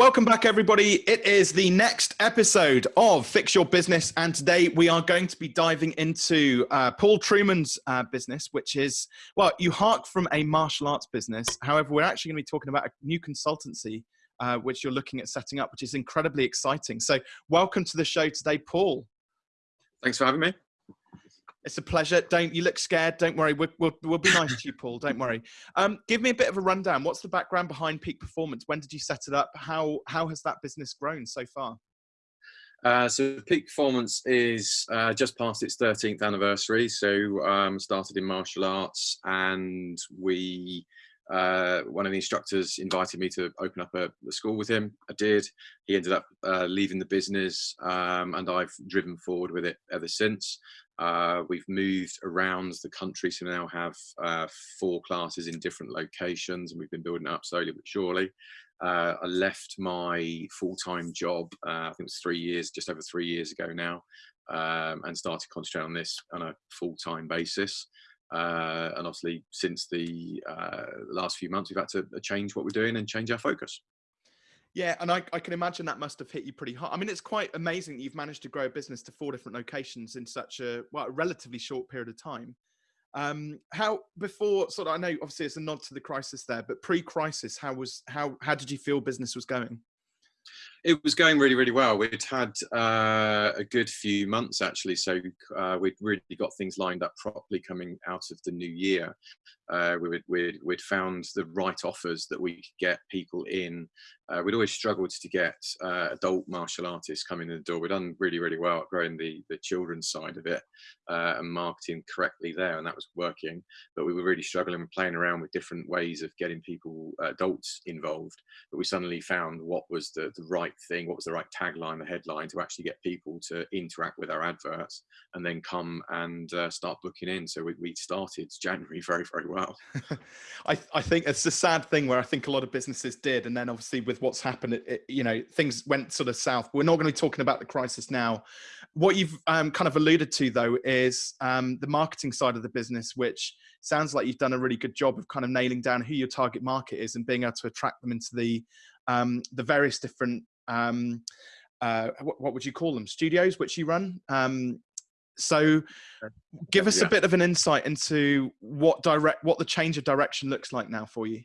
Welcome back, everybody. It is the next episode of Fix Your Business, and today we are going to be diving into uh, Paul Truman's uh, business, which is well, you hark from a martial arts business. However, we're actually going to be talking about a new consultancy uh, which you're looking at setting up, which is incredibly exciting. So, welcome to the show today, Paul. Thanks for having me. It's a pleasure. Don't you look scared? Don't worry. We'll, we'll, we'll be nice to you, Paul. Don't worry. Um, give me a bit of a rundown. What's the background behind Peak Performance? When did you set it up? How how has that business grown so far? Uh, so Peak Performance is uh, just past its 13th anniversary. So um, started in martial arts, and we uh, one of the instructors invited me to open up a, a school with him. I did. He ended up uh, leaving the business, um, and I've driven forward with it ever since. Uh, we've moved around the country, so now have uh, four classes in different locations, and we've been building up slowly but surely. Uh, I left my full-time job, uh, I think it was three years, just over three years ago now, um, and started concentrating on this on a full-time basis. Uh, and obviously, since the uh, last few months, we've had to change what we're doing and change our focus. Yeah, and I, I can imagine that must have hit you pretty hard. I mean, it's quite amazing that you've managed to grow a business to four different locations in such a well, a relatively short period of time. Um, how before sort of I know obviously it's a nod to the crisis there, but pre-crisis, how was how how did you feel business was going? It was going really, really well. We'd had uh, a good few months actually, so uh, we'd really got things lined up properly coming out of the new year. Uh, we would, we'd, we'd found the right offers that we could get people in. Uh, we'd always struggled to get uh, adult martial artists coming in the door. We'd done really, really well at growing the, the children's side of it uh, and marketing correctly there, and that was working. But we were really struggling with playing around with different ways of getting people, adults involved. But we suddenly found what was the, the right thing, what was the right tagline, the headline to actually get people to interact with our adverts and then come and uh, start booking in. So we, we started January very, very well well. I, I think it's a sad thing where I think a lot of businesses did. And then obviously with what's happened, it, it, you know, things went sort of south. We're not going to be talking about the crisis now. What you've um, kind of alluded to though is um, the marketing side of the business, which sounds like you've done a really good job of kind of nailing down who your target market is and being able to attract them into the, um, the various different, um, uh, what, what, would you call them? Studios, which you run. Um, so give us yeah. a bit of an insight into what direct what the change of direction looks like now for you.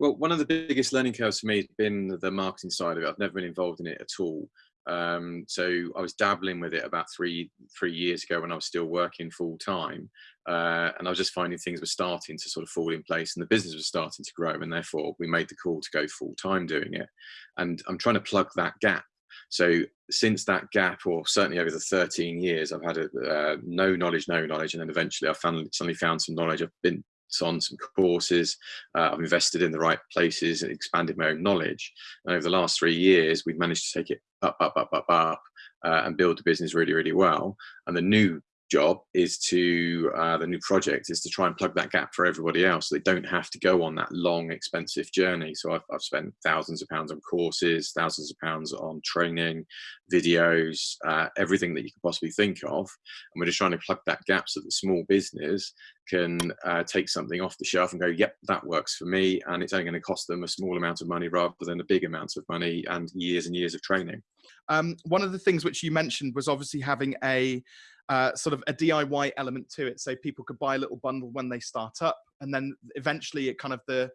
Well, one of the biggest learning curves for me has been the marketing side of it. I've never been involved in it at all. Um, so I was dabbling with it about three three years ago when I was still working full time, uh, and I was just finding things were starting to sort of fall in place, and the business was starting to grow, and therefore we made the call to go full time doing it. And I'm trying to plug that gap so since that gap, or certainly over the 13 years, I've had a, uh, no knowledge, no knowledge, and then eventually I found, suddenly found some knowledge. I've been on some courses, uh, I've invested in the right places and expanded my own knowledge. And over the last three years, we've managed to take it up, up, up, up, up, uh, and build the business really, really well. And the new job is to uh, the new project is to try and plug that gap for everybody else. So they don't have to go on that long expensive journey. So I've, I've spent thousands of pounds on courses thousands of pounds on training videos uh, everything that you could possibly think of. And we're just trying to plug that gap so that small business can uh, take something off the shelf and go yep that works for me. And it's only going to cost them a small amount of money rather than a big amount of money and years and years of training. Um, one of the things which you mentioned was obviously having a uh, sort of a DIY element to it. So people could buy a little bundle when they start up, and then eventually it kind of the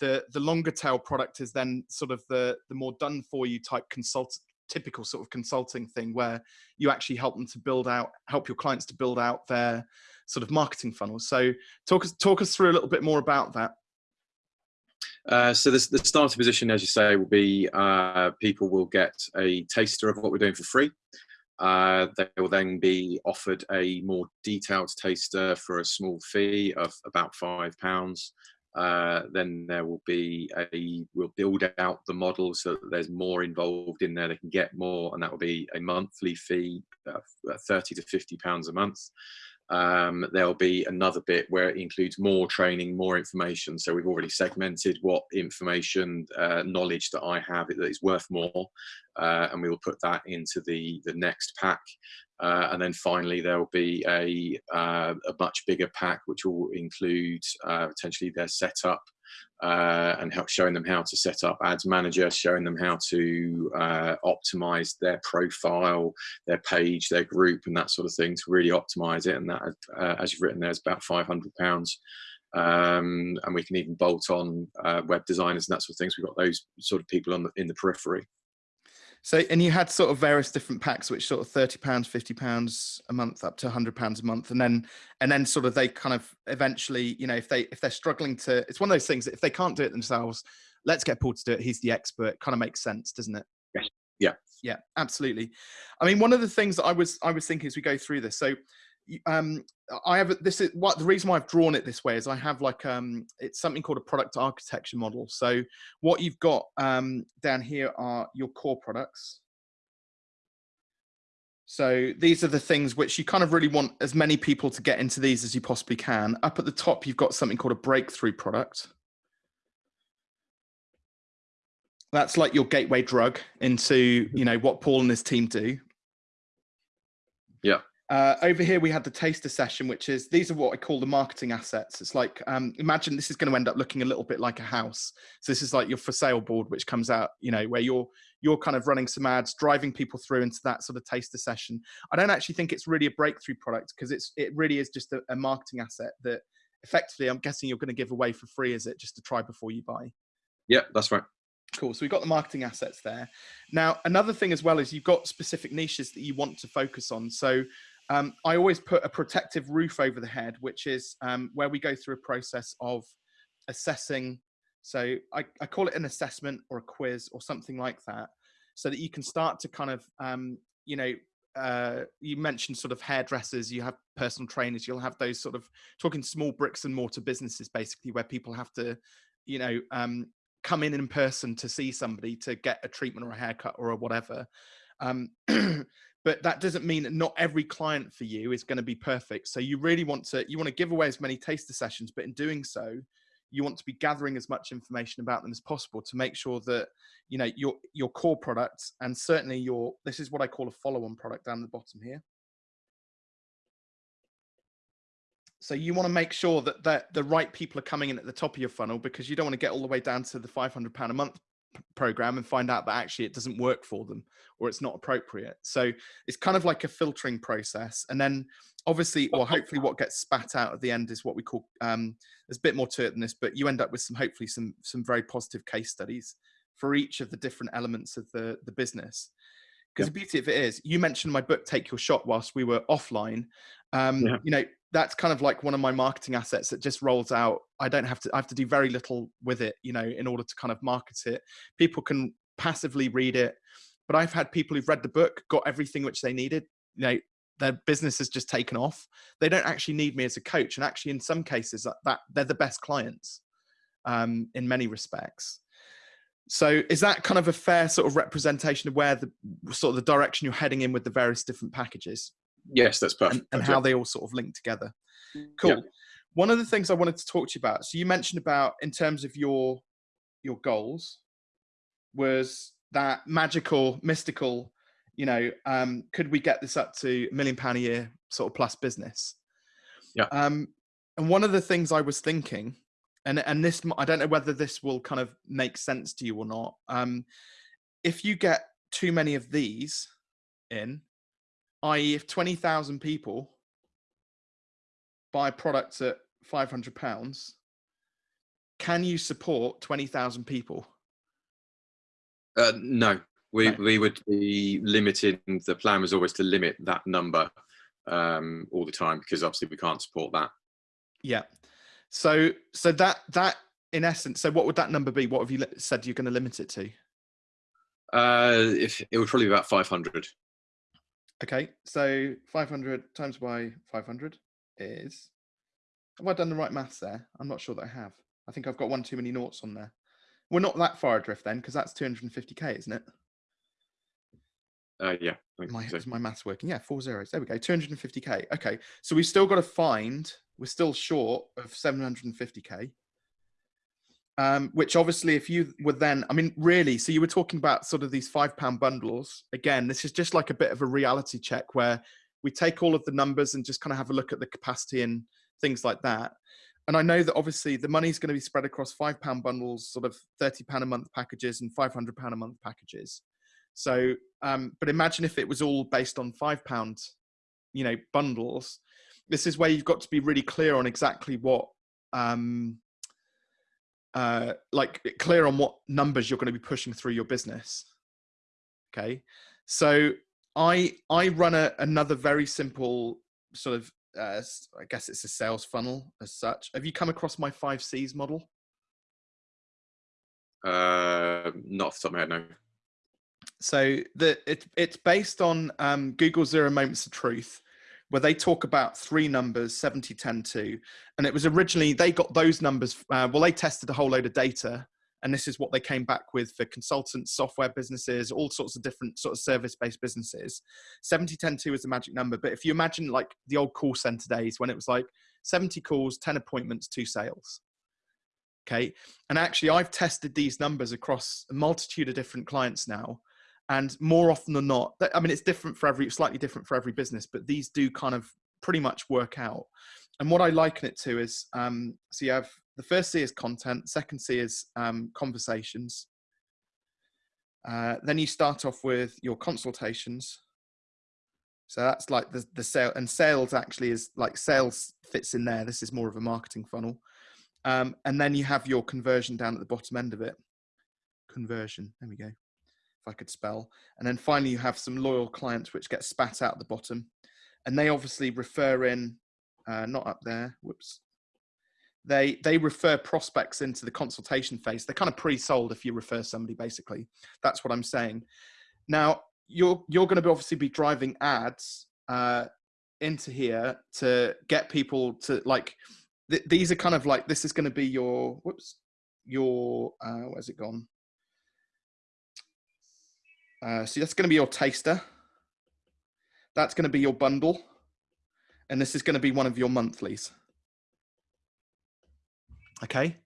the the longer tail product is then sort of the the more done for you type consult typical sort of consulting thing where you actually help them to build out help your clients to build out their sort of marketing funnels. So talk us talk us through a little bit more about that. Uh, so this, the starter position, as you say, will be uh, people will get a taster of what we're doing for free. Uh, they will then be offered a more detailed taster for a small fee of about five pounds. Uh, then there will be a we'll build out the model so that there's more involved in there they can get more and that will be a monthly fee uh, 30 to 50 pounds a month um, there'll be another bit where it includes more training, more information. So we've already segmented what information, uh, knowledge that I have that is worth more, uh, and we will put that into the the next pack. Uh, and then finally, there will be a uh, a much bigger pack which will include uh, potentially their setup. Uh, and help showing them how to set up ads manager, showing them how to uh, optimize their profile, their page, their group, and that sort of thing to really optimize it. And that, uh, as you've written there, is about five hundred pounds. Um, and we can even bolt on uh, web designers and that sort of things. We've got those sort of people on the, in the periphery. So, and you had sort of various different packs, which sort of thirty pounds, fifty pounds a month, up to hundred pounds a month, and then and then sort of they kind of eventually, you know, if they if they're struggling to, it's one of those things that if they can't do it themselves, let's get Paul to do it. He's the expert. Kind of makes sense, doesn't it? Yes. Yeah. Yeah. Absolutely. I mean, one of the things that I was I was thinking as we go through this, so um i have this is what the reason why i've drawn it this way is i have like um it's something called a product architecture model. So what you've got um down here are your core products. So these are the things which you kind of really want as many people to get into these as you possibly can. Up at the top you've got something called a breakthrough product. That's like your gateway drug into you know what paul and his team do. Yeah uh, over here, we had the taster session, which is these are what I call the marketing assets. It's like um, imagine this is going to end up looking a little bit like a house. So this is like your for sale board, which comes out, you know, where you're you're kind of running some ads, driving people through into that sort of taster session. I don't actually think it's really a breakthrough product because it's it really is just a, a marketing asset that effectively I'm guessing you're going to give away for free. Is it just to try before you buy? Yeah, that's right. Cool. So we've got the marketing assets there. Now, another thing as well is you've got specific niches that you want to focus on. So um, I always put a protective roof over the head, which is um, where we go through a process of assessing. So I, I, call it an assessment or a quiz or something like that, so that you can start to kind of, um, you know, uh, you mentioned sort of hairdressers, you have personal trainers, you'll have those sort of talking small bricks and mortar businesses, basically, where people have to, you know, um, come in in person to see somebody to get a treatment or a haircut or a whatever. Um, but that doesn't mean that not every client for you is going to be perfect. So you really want to you want to give away as many taster sessions but in doing so you want to be gathering as much information about them as possible to make sure that you know your your core products and certainly your this is what i call a follow-on product down the bottom here. So you want to make sure that, that the right people are coming in at the top of your funnel because you don't want to get all the way down to the 500 pound a month program and find out that actually it doesn't work for them or it's not appropriate. So it's kind of like a filtering process. And then obviously, or hopefully what gets spat out at the end is what we call, um, there's a bit more to it than this, but you end up with some, hopefully some, some very positive case studies for each of the different elements of the, the business. Because yeah. the beauty of it is, you mentioned my book, Take Your Shot, whilst we were offline. Um, yeah. You know, that's kind of like one of my marketing assets that just rolls out. I don't have to, I have to do very little with it, you know, in order to kind of market it. People can passively read it, but I've had people who've read the book, got everything which they needed, you know, their business has just taken off. They don't actually need me as a coach. And actually, in some cases, that, that they're the best clients um, in many respects. So is that kind of a fair sort of representation of where the sort of the direction you're heading in with the various different packages? Yes, that's perfect. And, and how they all sort of link together. Cool. Yeah. One of the things I wanted to talk to you about. So you mentioned about in terms of your your goals was that magical, mystical. You know, um, could we get this up to a million pound a year sort of plus business? Yeah. Um, and one of the things I was thinking, and and this I don't know whether this will kind of make sense to you or not. Um, if you get too many of these in, i.e., if 20,000 people buy products at 500 pounds, can you support 20,000 people? Uh, no, we, no. we would be limited. The plan was always to limit that number um, all the time because obviously we can't support that. Yeah. So, so that, that in essence, so what would that number be? What have you said you're going to limit it to? Uh, if it would probably be about 500. Okay, so 500 times by 500 is. Have I done the right maths there? I'm not sure that I have. I think I've got one too many noughts on there. We're not that far adrift then, because that's 250k, isn't it? Uh, yeah. My, so. Is my maths working? Yeah, four zeros. There we go. 250k. Okay, so we've still got to find. We're still short of 750k um, which obviously if you were then i mean really so you were talking about sort of these five pound bundles again this is just like a bit of a reality check where we take all of the numbers and just kind of have a look at the capacity and things like that and I know that obviously the money is going to be spread across five pound bundles, sort of thirty pound a month packages and five hundred pound a month packages. So, um, but imagine if it was all based on five pound, you know, bundles. This is where you've got to be really clear on exactly what, um, uh, like clear on what numbers you're going to be pushing through your business. Okay, so I I run a, another very simple sort of uh, I guess it's a sales funnel as such. Have you come across my five C's model? Uh, not off the top of my head, no. So the it, it's based on um, Google Zero Moments of Truth, where they talk about three numbers 70 10 2 and it was originally they got those numbers uh, well they tested a whole load of data and this is what they came back with for consultants software businesses all sorts of different sort of service based businesses. 70 10 2 is the magic number but if you imagine like the old call center days when it was like 70 calls 10 appointments 2 sales. Okay? And actually i've tested these numbers across a multitude of different clients now and more often than not i mean it's different for every slightly different for every business but these do kind of pretty much work out. And what i liken it to is um, so you have the first c is content second c is um, conversations. Uh, then you start off with your consultations. So that's like the, the sale and sales actually is like sales fits in there. This is more of a marketing funnel. Um, and then you have your conversion down at the bottom end of it. Conversion there we go if I could spell. And then finally, you have some loyal clients which get spat out the bottom. And they obviously refer in, uh, not up there, whoops. They, they refer prospects into the consultation phase. They're kind of pre-sold if you refer somebody, basically. That's what I'm saying. Now, you're, you're going to obviously be driving ads uh, into here to get people to like, th these are kind of like, this is going to be your, whoops, your, uh, where's it gone? Uh, so that's going to be your taster. That's going to be your bundle. And this is going to be one of your monthlies. Okay.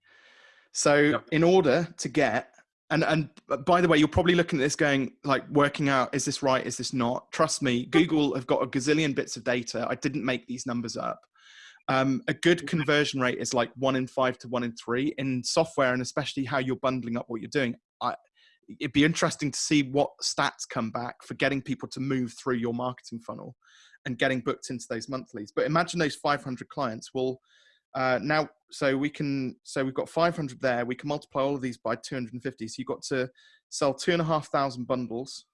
So yep. in order to get, and, and by the way, you're probably looking at this going like working out, is this right? Is this not? Trust me, Google have got a gazillion bits of data. I didn't make these numbers up. Um, a good conversion rate is like one in five to one in three in software and especially how you're bundling up what you're doing. I, it'd be interesting to see what stats come back for getting people to move through your marketing funnel and getting booked into those monthlies. But imagine those 500 clients will uh, now, so we can, so we've got 500 there. We can multiply all of these by 250. So you've got to sell two and a half thousand bundles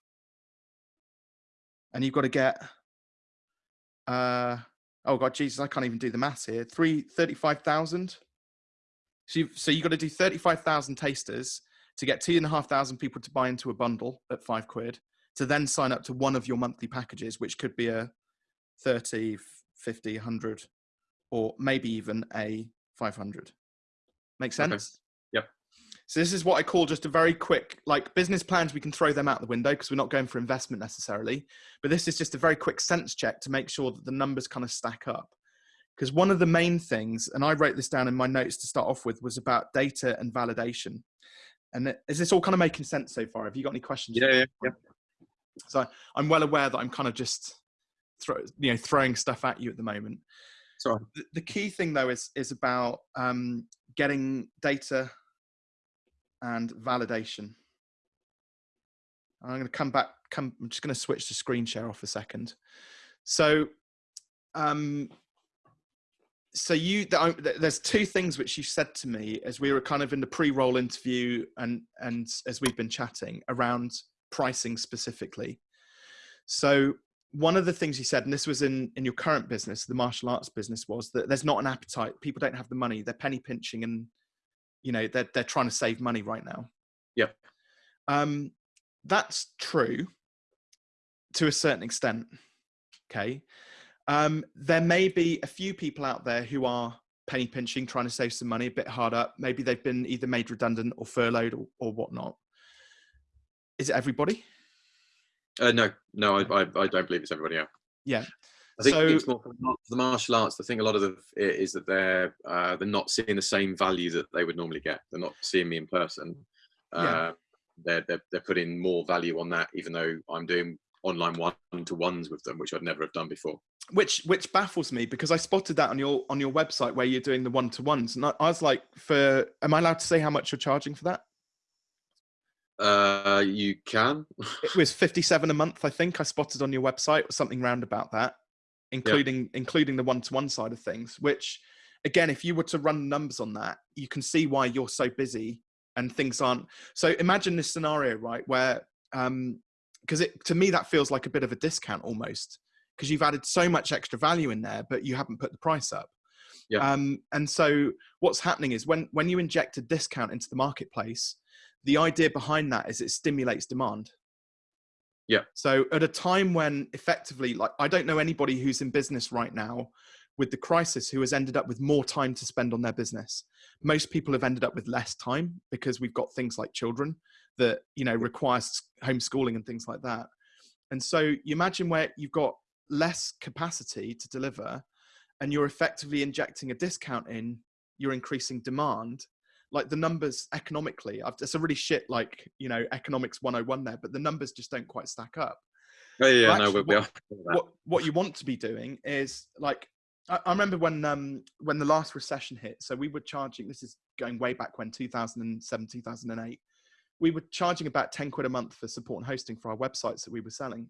and you've got to get, uh, oh God, Jesus, I can't even do the maths here. Three, 35,000. So you've, so you've got to do 35,000 tasters to get two and a half thousand people to buy into a bundle at five quid, to then sign up to one of your monthly packages, which could be a 30, 50, 100, or maybe even a 500. Make sense? Okay. Yep. So this is what I call just a very quick, like business plans. We can throw them out the window because we're not going for investment necessarily. But this is just a very quick sense check to make sure that the numbers kind of stack up. Because one of the main things, and I wrote this down in my notes to start off with, was about data and validation. And is this all kind of making sense so far? Have you got any questions? Yeah, yeah, yeah. So I'm well aware that I'm kind of just throw, you know, throwing stuff at you at the moment. Sorry. The, the key thing though is is about um, getting data and validation. I'm going to come back. Come. I'm just going to switch the screen share off a second. So, um, so you there's two things which you said to me as we were kind of in the pre-roll interview and and as we've been chatting around pricing specifically. So one of the things you said and this was in in your current business the martial arts business was that there's not an appetite. People don't have the money. They're penny pinching and you know they're, they're trying to save money right now. Yeah. Um that's true to a certain extent okay um, there may be a few people out there who are penny pinching, trying to save some money, a bit hard up. Maybe they've been either made redundant or furloughed or, or whatnot. Is it everybody? Uh, no, no, I, I, I, don't believe it's everybody. Yeah. Yeah. I think so, it's more for the martial arts. I think a lot of the, it is that they're uh, they're not seeing the same value that they would normally get. They're not seeing me in person. Uh, yeah. They're, they're they're putting more value on that, even though I'm doing online one to ones with them, which I'd never have done before. Which which baffles me because I spotted that on your on your website where you're doing the one to ones, and I, I was like, for am I allowed to say how much you're charging for that? Uh, you can. it was 57 a month, I think. I spotted on your website or something round about that, including yeah. including the one-to-one side of things. Which, again, if you were to run numbers on that, you can see why you're so busy and things aren't. So imagine this scenario, right, where um, because it to me that feels like a bit of a discount almost because you've added so much extra value in there, but you haven't put the price up. Yeah. Um, and so what's happening is when when you inject a discount into the marketplace the idea behind that is it stimulates demand. Yeah. So at a time when effectively, like, I don't know anybody who's in business right now with the crisis who has ended up with more time to spend on their business. Most people have ended up with less time because we've got things like children that, you know, requires homeschooling and things like that. And so you imagine where you've got less capacity to deliver and you're effectively injecting a discount in, you're increasing demand like the numbers economically I've, it's a really shit like you know economics 101 there but the numbers just don't quite stack up oh yeah no what, what, what, you want to be doing is like I, I, remember when um when the last recession hit so we were charging this is going way back when 2007 2008 we were charging about 10 quid a month for support and hosting for our websites that we were selling.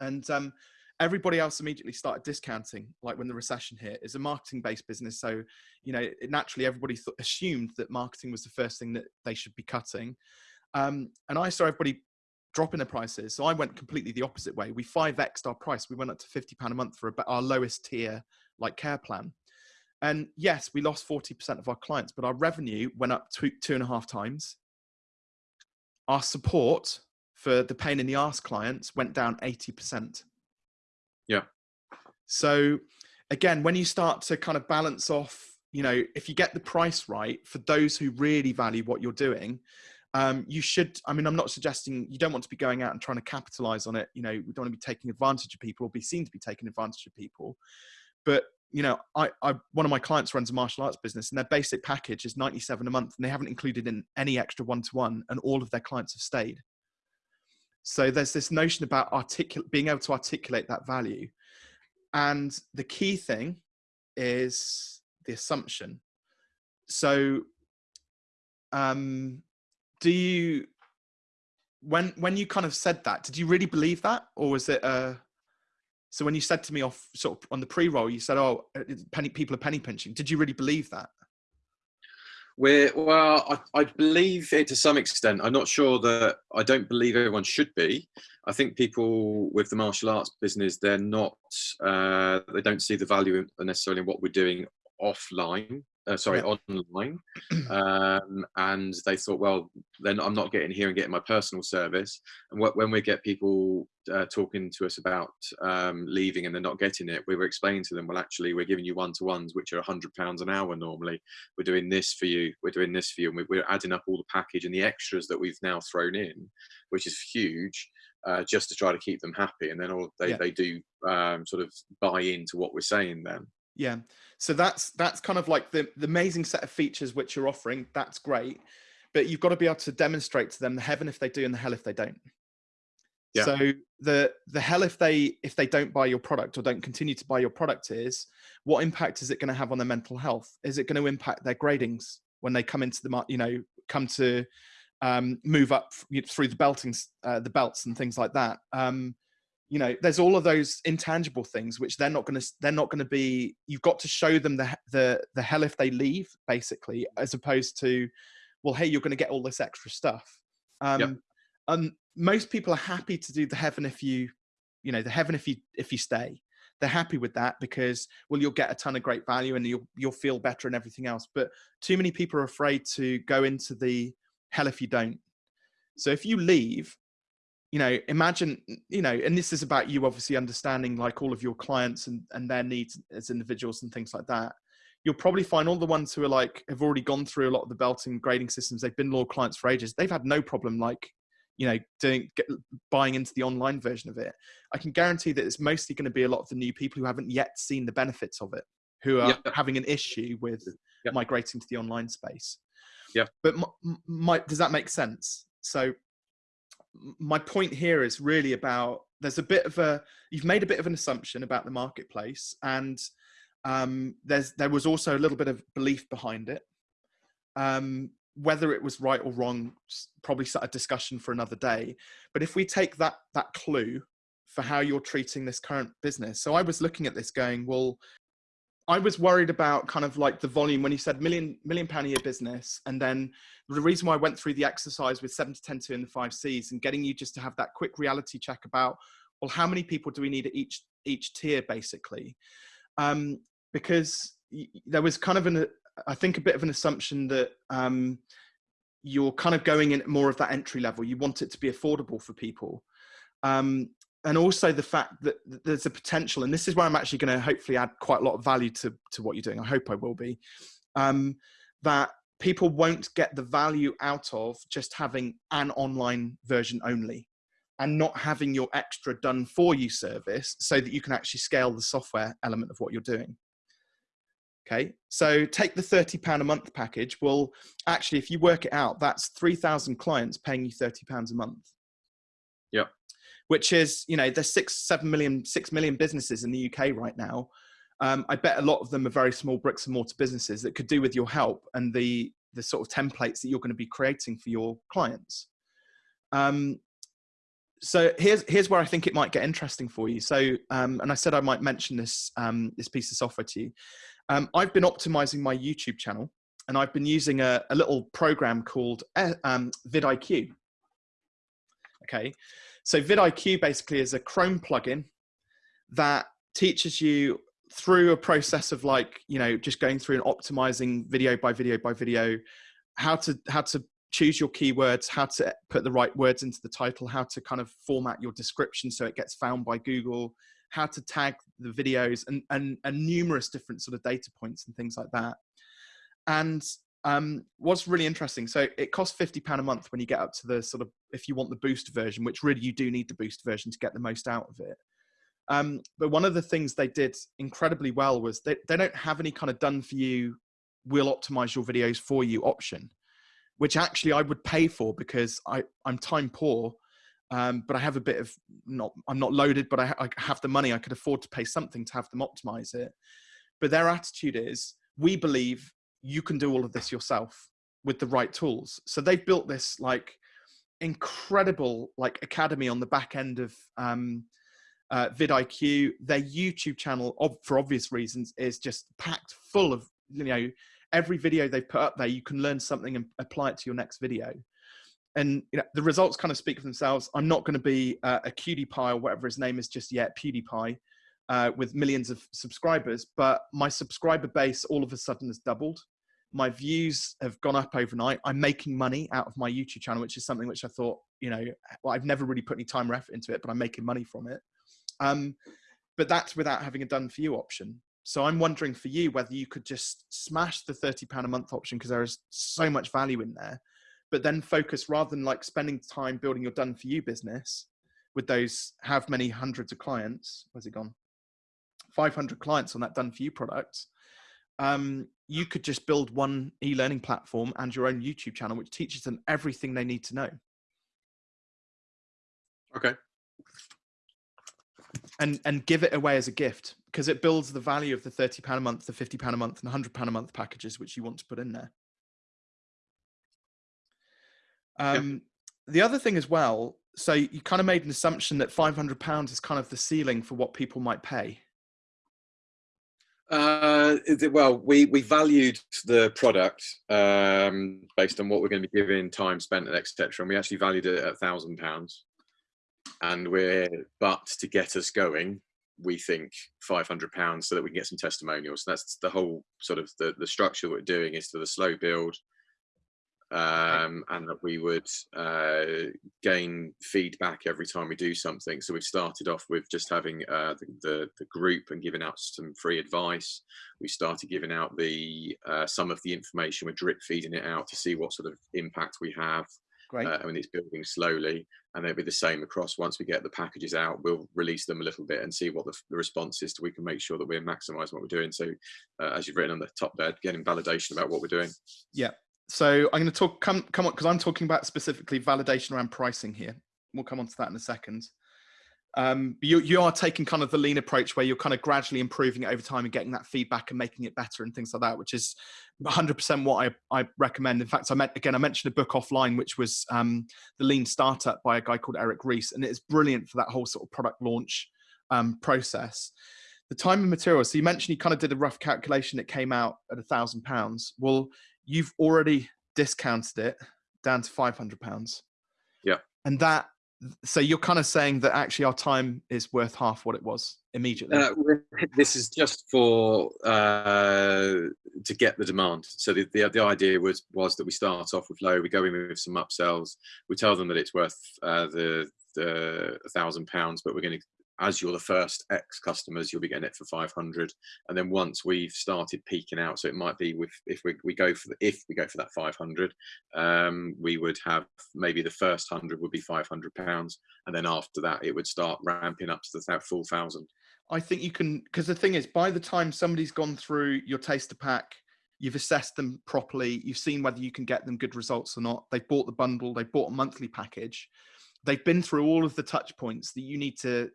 And um everybody else immediately started discounting like when the recession hit. Is a marketing based business so you know naturally everybody th- assumed that marketing was the first thing that they should be cutting. Um, and i saw everybody dropping their prices so i went completely the opposite way. We 5xed our price. We went up to 50 pound a month for our lowest tier like care plan and yes we lost 40% of our clients but our revenue went up two, two and a half times our support for the pain in the ass clients went down 80% yeah. So again, when you start to kind of balance off, you know, if you get the price right for those who really value what you're doing, um, you should. I mean, I'm not suggesting you don't want to be going out and trying to capitalize on it. You know, we don't want to be taking advantage of people or be seen to be taking advantage of people. But you know, I, I one of my clients runs a martial arts business, and their basic package is 97 a month, and they haven't included in any extra one to one, and all of their clients have stayed. So there's this notion about articulate, being able to articulate that value. And the key thing is the assumption. So um, do you, when, when you kind of said that, did you really believe that? Or was it a, so when you said to me off sort of on the pre-roll, you said, "Oh, penny people are penny pinching." Did you really believe that? We're well, I, I, believe it to some extent. I'm not sure that I don't believe everyone should be. I think people with the martial arts business, they're not, uh, they don't see the value necessarily in what we're doing offline uh, sorry, yeah. online. Um, and they thought, well, then I'm not getting here and getting my personal service. And when we get people uh, talking to us about um, leaving and they're not getting it, we were explaining to them, well, actually, we're giving you one to ones, which are £100 an hour normally. We're doing this for you. We're doing this for you. And we're adding up all the package and the extras that we've now thrown in, which is huge. Uh, just to try to keep them happy, and then all they, yeah. they do um, sort of buy into what we're saying then. Yeah. So that's that's kind of like the, the amazing set of features which you're offering. That's great. But you've got to be able to demonstrate to them the heaven if they do and the hell if they don't. Yeah. So the the hell if they if they don't buy your product or don't continue to buy your product is what impact is it going to have on their mental health? Is it going to impact their gradings when they come into the you know come to um, move up through the beltings uh, the belts and things like that? Um, you know there's all of those intangible things which they're not going to they're not going to be you've got to show them the the the hell if they leave basically as opposed to well hey you're going to get all this extra stuff. Um yep. and most people are happy to do the heaven if you you know the heaven if you if you stay. They're happy with that because well you'll get a ton of great value and you'll you'll feel better and everything else but too many people are afraid to go into the hell if you don't. So if you leave you know imagine you know and this is about you obviously understanding like all of your clients and and their needs as individuals and things like that. You'll probably find all the ones who are like have already gone through a lot of the belting grading systems they've been law clients for ages they've had no problem like you know doing get, buying into the online version of it. I can guarantee that it's mostly going to be a lot of the new people who haven't yet seen the benefits of it who are having an issue with migrating to the online space. Yeah. But my, my, does that make sense? So my point here is really about there's a bit of a you've made a bit of an assumption about the marketplace and um, there's there was also a little bit of belief behind it. Um, whether it was right or wrong probably a discussion for another day. But if we take that that clue for how you're treating this current business so i was looking at this going well I was worried about kind of like the volume when you said million million pound a year business, and then the reason why I went through the exercise with seven to ten two and the five C's and getting you just to have that quick reality check about well, how many people do we need at each each tier basically, um, because there was kind of an I think a bit of an assumption that um, you're kind of going in more of that entry level. You want it to be affordable for people. Um, and also the fact that there's a potential, and this is where I'm actually going to hopefully add quite a lot of value to, to what you're doing. I hope I will be, um, that people won't get the value out of just having an online version only and not having your extra done for you service so that you can actually scale the software element of what you're doing. Okay, so take the £30 a month package. Well, actually, if you work it out, that's 3,000 clients paying you £30 a month. Which is you know there's six seven million six million businesses in the uk right now um, i bet a lot of them are very small bricks and mortar businesses that could do with your help and the the sort of templates that you're going to be creating for your clients um, so here's here's where I think it might get interesting for you. So, um, and I said I might mention this um, this piece of software to you. Um, I've been optimizing my YouTube channel, and I've been using a, a little program called uh, um, vidIQ. Okay, so vidIQ basically is a Chrome plugin that teaches you through a process of like, you know, just going through and optimizing video by video by video, how to, how to choose your keywords, how to put the right words into the title, how to kind of format your description so it gets found by Google, how to tag the videos and, and, and numerous different sort of data points and things like that. And um, what's really interesting, so it costs fifty pound a month when you get up to the sort of if you want the boost version, which really you do need the boost version to get the most out of it. Um, but one of the things they did incredibly well was they, they don't have any kind of done for you, we'll optimize your videos for you option, which actually I would pay for because I, I'm time poor, um, but I have a bit of not, I'm not loaded, but I, I have the money. I could afford to pay something to have them optimize it. But their attitude is, we believe you can do all of this yourself with the right tools. So they've built this like incredible like academy on the back end of um, uh, vidIQ. Their YouTube channel, for obvious reasons, is just packed full of you know every video they've put up there. You can learn something and apply it to your next video. And you know the results kind of speak for themselves. I'm not going to be uh, a cutie pie or whatever his name is just yet, PewDiePie, uh, with millions of subscribers, but my subscriber base all of a sudden has doubled. My views have gone up overnight. I'm making money out of my YouTube channel, which is something which I thought, you know, well, I've never really put any time or effort into it, but I'm making money from it. Um, but that's without having a done for you option. So I'm wondering for you whether you could just smash the £30 a month option because there is so much value in there, but then focus rather than like spending time building your done for you business with those have many hundreds of clients. Where's it gone? 500 clients on that done for you product, um, you could just build one e-learning platform and your own YouTube channel, which teaches them everything they need to know. Okay. And and give it away as a gift because it builds the value of the thirty pound a month, the fifty pound a month, and the hundred pound a month packages which you want to put in there. Um, The other thing as well, so you kind of made an assumption that five hundred pounds is kind of the ceiling for what people might pay. Uh, well, we, we valued the product um, based on what we're going to be giving, time spent, and etc. And we actually valued it at a thousand pounds. And we're, but to get us going, we think five hundred pounds so that we can get some testimonials. that's the whole sort of the the structure we're doing is to the slow build, um, and that we would uh, gain feedback every time we do something. So we've started off with just having uh, the, the, the, group and giving out some free advice. We started giving out the uh, some of the information. We're drip feeding it out to see what sort of impact we have. Great. Uh, I mean, it's building slowly, and they'll be the same across. Once we get the packages out, we'll release them a little bit and see what the, the response is. So we can make sure that we're maximising what we're doing. So, uh, as you've written on the top there, getting validation about what we're doing. Yeah, so I'm going to talk come come on because I'm talking about specifically validation around pricing here. We'll come on to that in a second. um, you, you are taking kind of the lean approach where you're kind of gradually improving it over time and getting that feedback and making it better and things like that, which is 100% what I, I recommend. In fact, I met again, I mentioned a book offline, which was um, The Lean Startup by a guy called Eric Ries, and it's brilliant for that whole sort of product launch um, process. The time and materials. So you mentioned you kind of did a rough calculation. that came out at a thousand pounds. Well, you've already discounted it down to 500 pounds. Yeah. And that so you're kind of saying that actually our time is worth half what it was immediately uh, this is just for uh, to get the demand so the, the, the idea was was that we start off with low we go in with some upsells we tell them that it's worth uh, the the thousand pounds but we're going to as you're the first X customers, you'll be getting it for 500. And then once we've started peaking out, so it might be with if we, we go for the, if we go for that 500, um, we would have maybe the first hundred would be 500 pounds, and then after that it would start ramping up to the full thousand. I think you can because the thing is, by the time somebody's gone through your taster pack, you've assessed them properly, you've seen whether you can get them good results or not. They've bought the bundle, they've bought a monthly package they've been through all of the touch points that you need to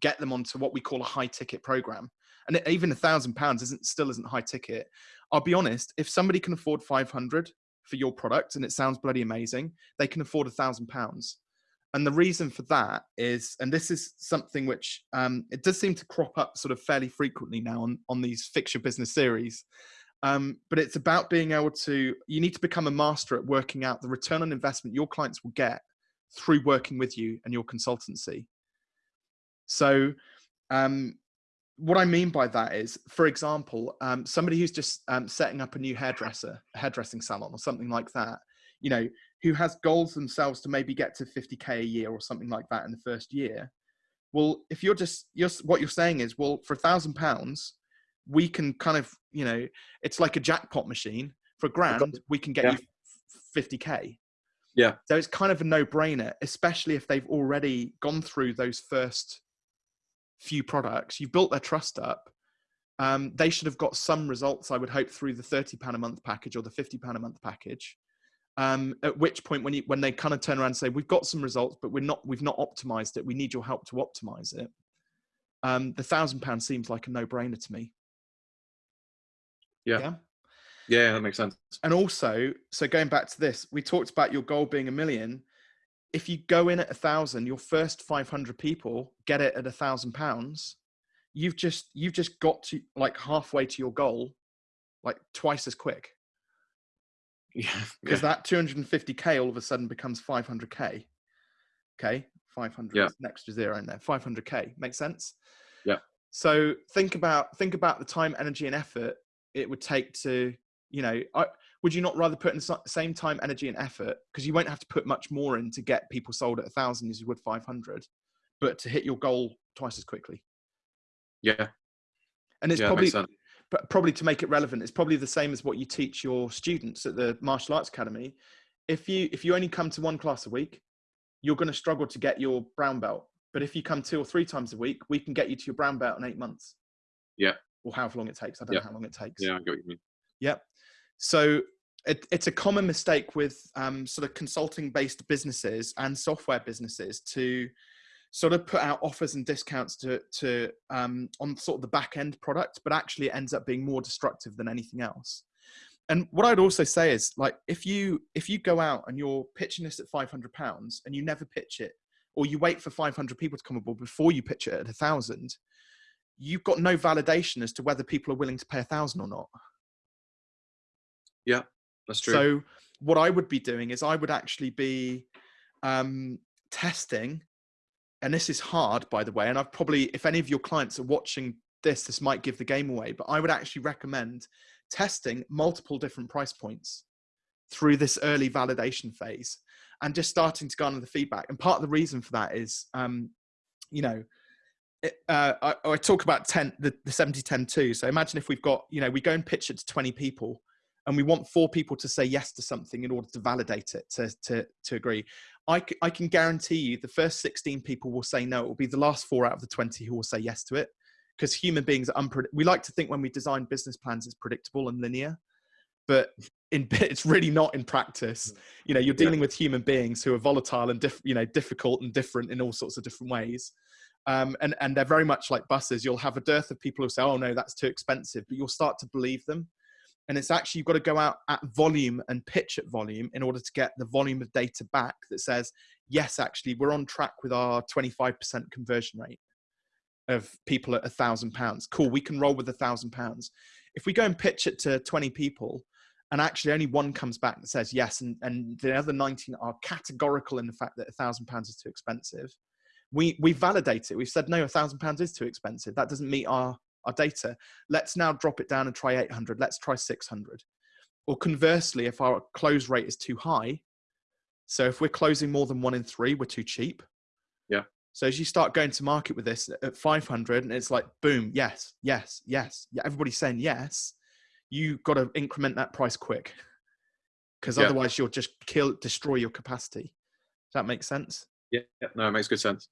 get them onto what we call a high ticket program. And even a thousand pounds isn't still isn't high ticket. I'll be honest, if somebody can afford 500 for your product and it sounds bloody amazing, they can afford a thousand pounds. And the reason for that is, and this is something which um, it does seem to crop up sort of fairly frequently now on, on these fix your business series. Um, but it's about being able to, you need to become a master at working out the return on investment your clients will get through working with you and your consultancy. So, um, what I mean by that is, for example, um, somebody who's just um, setting up a new hairdresser, a hairdressing salon, or something like that, you know, who has goals themselves to maybe get to 50k a year or something like that in the first year. Well, if you're just, you're, what you're saying is, well, for a thousand pounds, we can kind of, you know, it's like a jackpot machine. For grand, we can get yeah. you 50k. Yeah. So it's kind of a no-brainer, especially if they've already gone through those first few products, you've built their trust up. Um, they should have got some results, I would hope, through the £30 a month package or the £50 a month package. Um, at which point, when you when they kind of turn around and say, "We've got some results, but we're not we've not optimized it. We need your help to optimize it." Um, the thousand pound seems like a no brainer to me. Yeah. yeah. Yeah, that makes sense. And also, so going back to this, we talked about your goal being a million if you go in at a thousand, your first 500 people get it at a thousand pounds. You've just, you've just got to like halfway to your goal, like twice as quick. Yeah. Because yeah. that 250K all of a sudden becomes 500K. Okay. 500 yeah. next to zero in there. 500K makes sense. Yeah. So think about, think about the time, energy and effort it would take to, you know, I, would you not rather put in the same time, energy, and effort because you won't have to put much more in to get people sold at a thousand as you would 500, but to hit your goal twice as quickly? Yeah, and it's yeah, probably probably to make it relevant, it's probably the same as what you teach your students at the martial arts academy. If you if you only come to one class a week, you're going to struggle to get your brown belt. But if you come two or three times a week, we can get you to your brown belt in eight months. Yeah. Or however long it takes. I don't yeah. know how long it takes. Yeah, I get what you mean. Yep. So it, it's a common mistake with um, sort of consulting based businesses and software businesses to sort of put out offers and discounts to, to um, on sort of the back end product, but actually it ends up being more destructive than anything else. And what I'd also say is like, if you, if you go out and you're pitching this at 500 pounds and you never pitch it, or you wait for 500 people to come aboard before you pitch it at a thousand, you've got no validation as to whether people are willing to pay a thousand or not. Yeah, that's true. So what I would be doing is I would actually be um, testing, and this is hard, by the way. And I've probably, if any of your clients are watching this, this might give the game away. But I would actually recommend testing multiple different price points through this early validation phase and just starting to garner the feedback. And part of the reason for that is, um, you know, it, uh, I, I, talk about 10, the, the 70, 10, 2. So imagine if we've got, you know, we go and pitch it to 20 people and we want four people to say yes to something in order to validate it to to, to agree I, I can guarantee you the first 16 people will say no it will be the last four out of the 20 who will say yes to it because human beings are unpredictable we like to think when we design business plans it's predictable and linear but in it's really not in practice. Mm. You know, you're dealing with human beings who are volatile and diff, you know difficult and different in all sorts of different ways. Um, and and they're very much like buses. You'll have a dearth of people who say, "Oh no, that's too expensive," but you'll start to believe them. And it's actually you've got to go out at volume and pitch at volume in order to get the volume of data back that says, "Yes, actually, we're on track with our 25% conversion rate of people at a thousand pounds. Cool, we can roll with a thousand pounds. If we go and pitch it to 20 people, and actually only one comes back that says yes, and, and the other 19 are categorical in the fact that a thousand pounds is too expensive. We we validate it. We've said no, a thousand pounds is too expensive. That doesn't meet our our data. Let's now drop it down and try 800. Let's try 600. Or conversely, if our close rate is too high, so if we're closing more than one in three, we're too cheap. Yeah. So as you start going to market with this at 500, and it's like boom, yes, yes, yes, yeah, everybody's saying yes you got to increment that price quick because yeah. otherwise you'll just kill destroy your capacity does that make sense yeah, yeah. no it makes good sense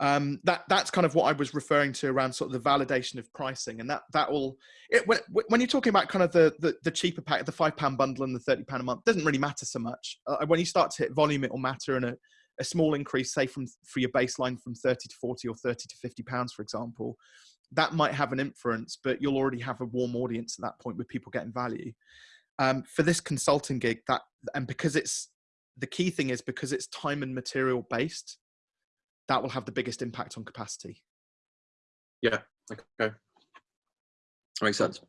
um, that that's kind of what I was referring to around sort of the validation of pricing, and that that will it, when, when you're talking about kind of the, the, the cheaper pack, the five pound bundle and the thirty pound a month, doesn't really matter so much. Uh, when you start to hit volume, it will matter, and a, a small increase, say from for your baseline from thirty to forty or thirty to fifty pounds, for example, that might have an influence, but you'll already have a warm audience at that point with people getting value. Um, for this consulting gig, that and because it's the key thing is because it's time and material based, that will have the biggest impact on capacity. Yeah. Okay. That makes sense.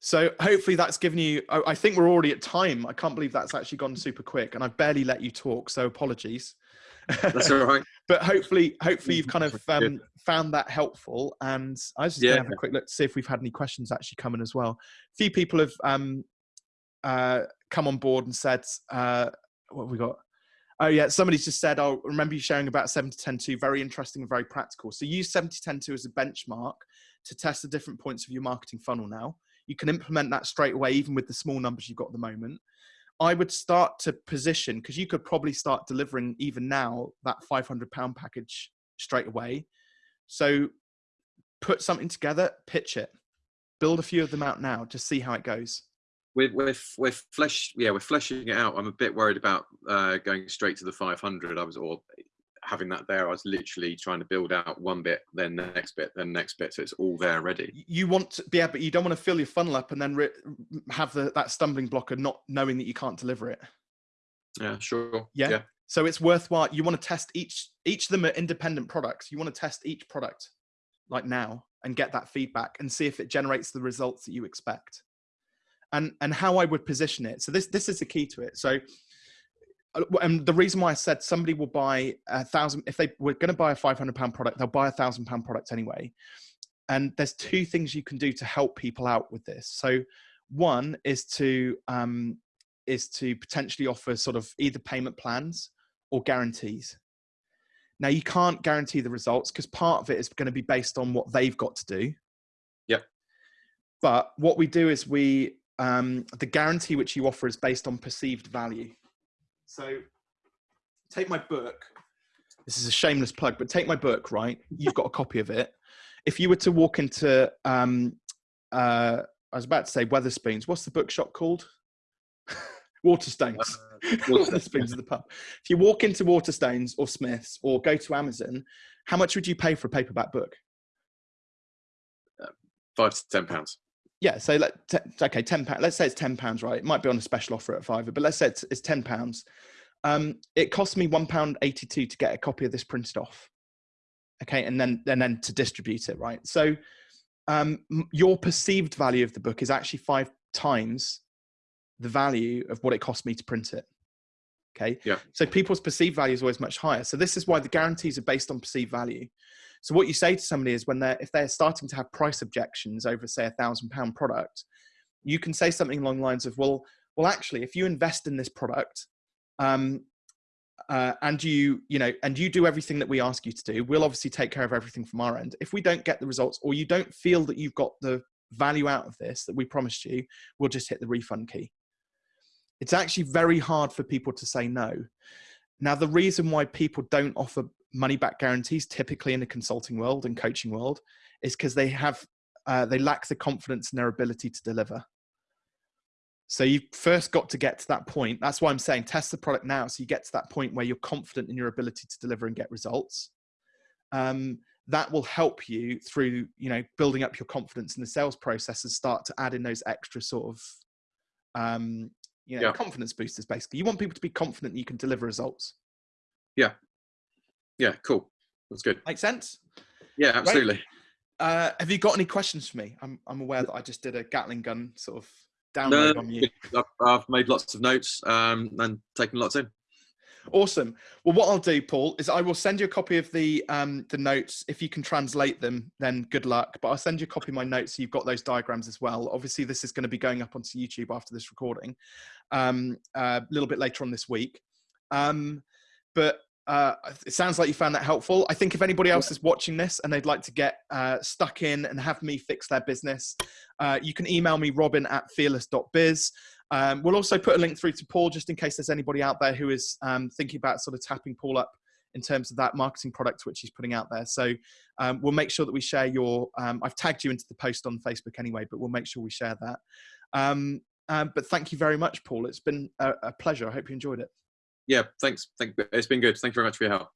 So hopefully that's given you. I think we're already at time. I can't believe that's actually gone super quick, and I've barely let you talk. So apologies. That's all right. but hopefully, hopefully you've kind of um, found that helpful. And I was just yeah. to have a quick look to see if we've had any questions actually coming as well. A few people have um, uh, come on board and said, uh, "What have we got?" Oh yeah, somebody's just said, "I'll oh, remember you sharing about 70 10 2, very interesting and very practical." So use 70 10 2 as a benchmark to test the different points of your marketing funnel. Now you can implement that straight away, even with the small numbers you've got at the moment. I would start to position because you could probably start delivering even now that 500 pound package straight away. So put something together, pitch it, build a few of them out now, just see how it goes. We're, we're, we're flesh, yeah, we're fleshing it out. I'm a bit worried about uh, going straight to the 500. I was, all having that there, I was literally trying to build out one bit, then the next bit, then the next bit, so it's all there ready. You want to, yeah, but you don't want to fill your funnel up and then have the, that stumbling block of not knowing that you can't deliver it. Yeah, sure. Yeah. yeah. So it's worthwhile. You want to test each each of them are independent products. You want to test each product like now and get that feedback and see if it generates the results that you expect. And and how I would position it. So this this is the key to it. So uh, and the reason why I said somebody will buy a thousand, if they were going to buy a 500 pound product, they'll buy a thousand pound product anyway. And there's two things you can do to help people out with this. So one is to, um, is to potentially offer sort of either payment plans or guarantees. Now you can't guarantee the results because part of it is going to be based on what they've got to do. Yep. But what we do is we, um, the guarantee which you offer is based on perceived value. So take my book. This is a shameless plug, but take my book, right? You've got a copy of it. If you were to walk into, um, uh, I was about to say Wetherspoons. What's the bookshop called? Waterstones. Uh, Waterstones of the pub. If you walk into Waterstones or Smiths or go to Amazon, how much would you pay for a paperback book? Uh, five to ten pounds yeah, so let okay, ten pounds. Let's say it's ten pounds, right? It might be on a special offer at five, but let's say it's, it's ten pounds. Um, it cost me one pound eighty-two to get a copy of this printed off. Okay, and then and then to distribute it, right? So um, your perceived value of the book is actually five times the value of what it cost me to print it. Okay. Yeah. So people's perceived value is always much higher. So this is why the guarantees are based on perceived value. So what you say to somebody is when they're if they're starting to have price objections over say a thousand pound product, you can say something along the lines of, well, well, actually, if you invest in this product, um, uh, and you you know and you do everything that we ask you to do we'll obviously take care of everything from our end. If we don't get the results or you don't feel that you've got the value out of this that we promised you we'll just hit the refund key. It's actually very hard for people to say no. Now the reason why people don't offer money back guarantees typically in the consulting world and coaching world is because they have uh, they lack the confidence in their ability to deliver So you first got to get to that point. That's why I'm saying test the product now. So you get to that point where you're confident in your ability to deliver and get results. Um, that will help you through, you know, building up your confidence in the sales process and start to add in those extra sort of, um, you know, yeah. confidence boosters. Basically, you want people to be confident you can deliver results. Yeah. Yeah. Cool. That's good. Make sense? Yeah, absolutely. Uh, have you got any questions for me? I'm, I'm aware that I just did a Gatling gun sort of download no, on you. I've made lots of notes um, and taken lots in. Awesome. Well, what I'll do, Paul, is I will send you a copy of the um, the notes. If you can translate them, then good luck. But I'll send you a copy of my notes so you've got those diagrams as well. Obviously, this is going to be going up onto YouTube after this recording um, uh, a little bit later on this week. Um, but uh, it sounds like you found that helpful. I think if anybody else is watching this and they'd like to get uh, stuck in and have me fix their business, uh, you can email me robin at fearless.biz. Um, we'll also put a link through to Paul just in case there's anybody out there who is um, thinking about sort of tapping Paul up in terms of that marketing product which he's putting out there. So um, we'll make sure that we share your. Um, I've tagged you into the post on Facebook anyway, but we'll make sure we share that. Um, um, but thank you very much, Paul. It's been a, a pleasure. I hope you enjoyed it yeah, thanks. Thank, it's been good. Thank you very much for your help.